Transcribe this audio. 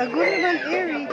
A good naman, Eric.